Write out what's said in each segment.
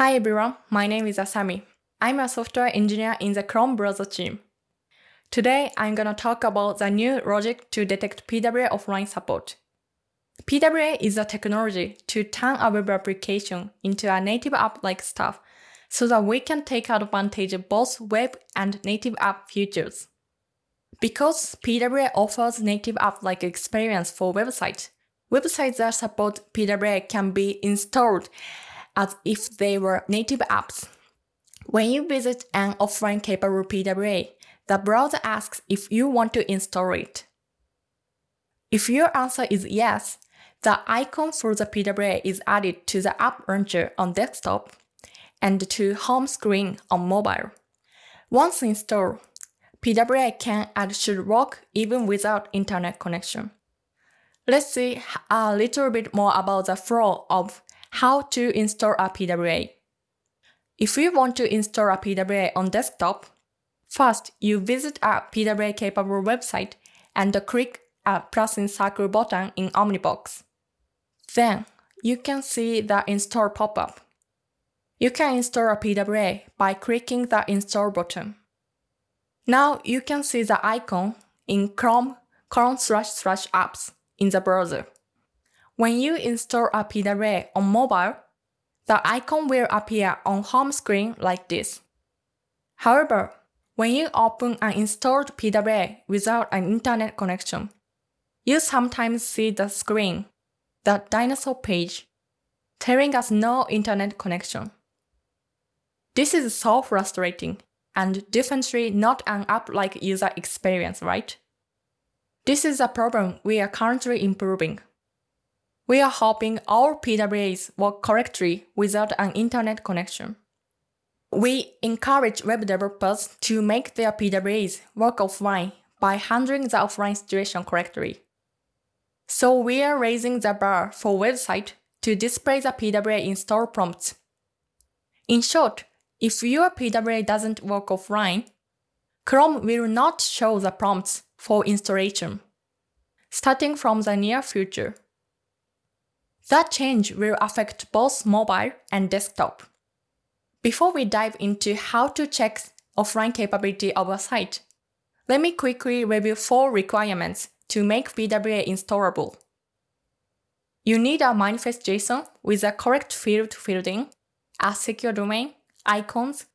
Hi everyone, my name is Asami. I'm a software engineer in the Chrome browser team. Today, I'm gonna talk about the new logic to detect PWA offline support. PWA is a technology to turn a web application into a native app-like stuff so that we can take advantage of both web and native app features. Because PWA offers native app-like experience for websites, websites that support PWA can be installed as if they were native apps. When you visit an offline capable PWA, the browser asks if you want to install it. If your answer is yes, the icon for the PWA is added to the app launcher on desktop and to home screen on mobile. Once installed, PWA can and should work even without internet connection. Let's see a little bit more about the flow of how to install a PWA. If you want to install a PWA on desktop, first you visit a PWA capable website and click a plus in circle button in Omnibox. Then you can see the install pop-up. You can install a PWA by clicking the install button. Now you can see the icon in Chrome colon slash slash apps in the browser. When you install a PWA on mobile, the icon will appear on home screen like this. However, when you open an installed PWA without an internet connection, you sometimes see the screen, the dinosaur page, telling us no internet connection. This is so frustrating and definitely not an app-like user experience, right? This is a problem we are currently improving. We are hoping our PWAs work correctly without an internet connection. We encourage web developers to make their PWAs work offline by handling the offline situation correctly. So we are raising the bar for website to display the PWA install prompts. In short, if your PWA doesn't work offline, Chrome will not show the prompts for installation, starting from the near future. That change will affect both mobile and desktop. Before we dive into how to check offline capability of a site, let me quickly review four requirements to make PWA installable. You need a manifest JSON with a correct field fielding, a secure domain, icons,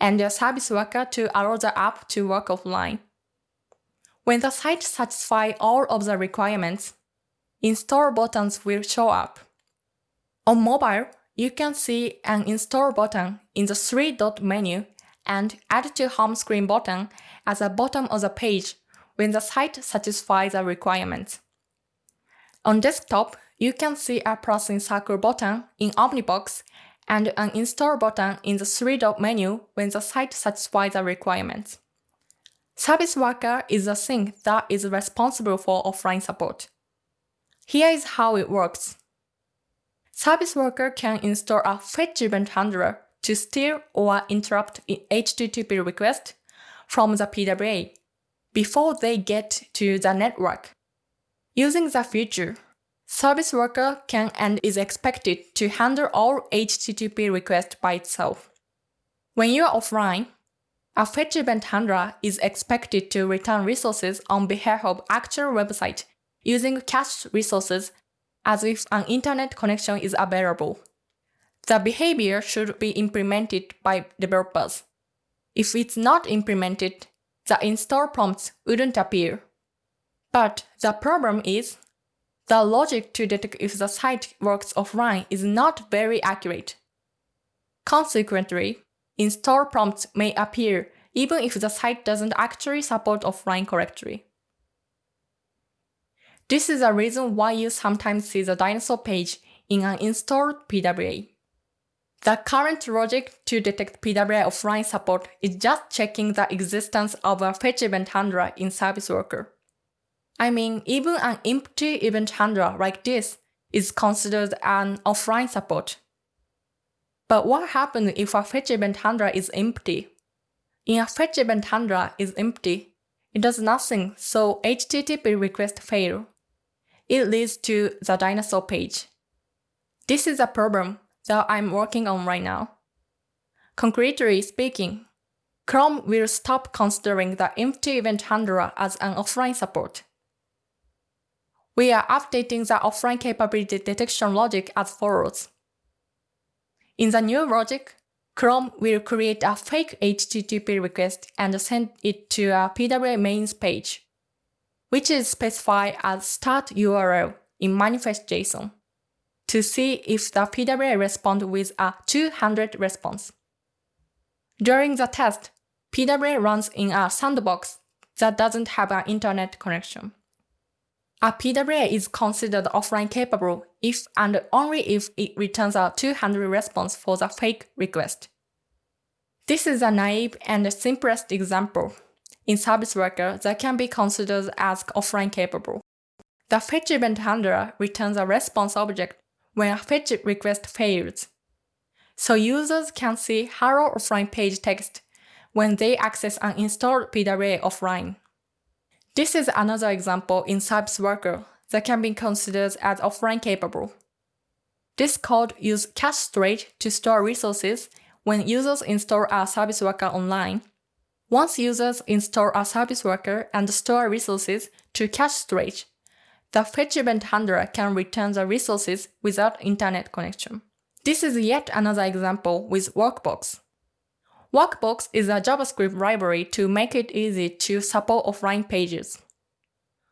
and a service worker to allow the app to work offline. When the site satisfies all of the requirements, install buttons will show up. On mobile, you can see an install button in the three-dot menu and add to home screen button at the bottom of the page when the site satisfies the requirements. On desktop, you can see a plus in circle button in Omnibox and an install button in the three-dot menu when the site satisfies the requirements. Service Worker is the thing that is responsible for offline support. Here is how it works. Service worker can install a fetch event handler to steal or interrupt HTTP request from the PWA before they get to the network. Using the feature, Service Worker can and is expected to handle all HTTP requests by itself. When you are offline, a fetch event handler is expected to return resources on behalf of actual website using cached resources as if an internet connection is available. The behavior should be implemented by developers. If it's not implemented, the install prompts wouldn't appear. But the problem is, the logic to detect if the site works offline is not very accurate. Consequently, install prompts may appear even if the site doesn't actually support offline correctly. This is a reason why you sometimes see the dinosaur page in an installed PWA. The current logic to detect PWA offline support is just checking the existence of a fetch event handler in Service Worker. I mean, even an empty event handler like this is considered an offline support. But what happens if a fetch event handler is empty? In a fetch event handler is empty, it does nothing, so HTTP request fail it leads to the dinosaur page. This is a problem that I'm working on right now. Concretely speaking, Chrome will stop considering the empty event handler as an offline support. We are updating the offline capability detection logic as follows. In the new logic, Chrome will create a fake HTTP request and send it to a PWA mains page, which is specified as start URL in manifest.json, to see if the PWA responds with a 200 response. During the test, PWA runs in a sandbox that doesn't have an internet connection. A PWA is considered offline capable if and only if it returns a 200 response for the fake request. This is a naive and simplest example in service worker that can be considered as offline capable. The fetch event handler returns a response object when a fetch request fails. So users can see hello offline page text when they access an installed PWA offline. This is another example in Service Worker that can be considered as offline capable. This code uses cache storage to store resources when users install a Service Worker online. Once users install a Service Worker and store resources to cache storage, the fetch event handler can return the resources without internet connection. This is yet another example with Workbox. Workbox is a JavaScript library to make it easy to support offline pages.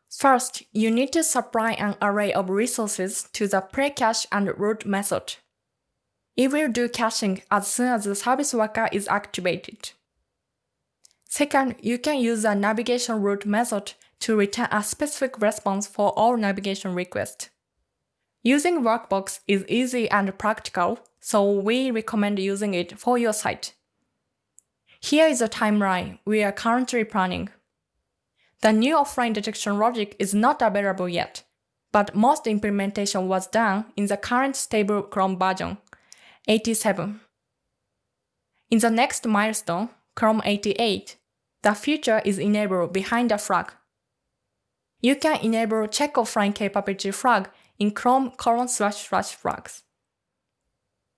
First, you need to supply an array of resources to the precache and route method. It will do caching as soon as the service worker is activated. Second, you can use the navigation route method to return a specific response for all navigation requests. Using Workbox is easy and practical, so we recommend using it for your site. Here is a timeline we are currently planning. The new offline detection logic is not available yet, but most implementation was done in the current stable Chrome version, 87. In the next milestone, Chrome 88, the feature is enabled behind the flag. You can enable check offline capability flag in Chrome colon slash slash flags.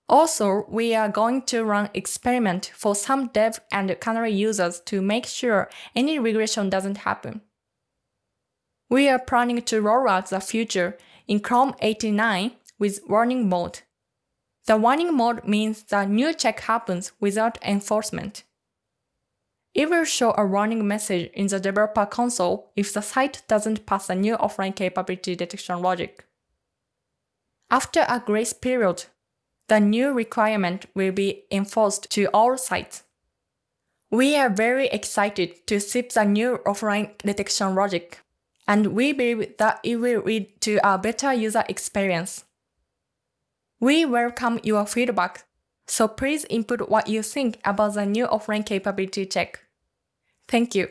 Also, we are going to run experiment for some dev and canary users to make sure any regression doesn't happen. We are planning to roll out the feature in Chrome 89 with warning mode. The warning mode means the new check happens without enforcement. It will show a warning message in the developer console if the site doesn't pass a new offline capability detection logic. After a grace period, the new requirement will be enforced to all sites. We are very excited to ship the new offline detection logic, and we believe that it will lead to a better user experience. We welcome your feedback, so please input what you think about the new offline capability check. Thank you.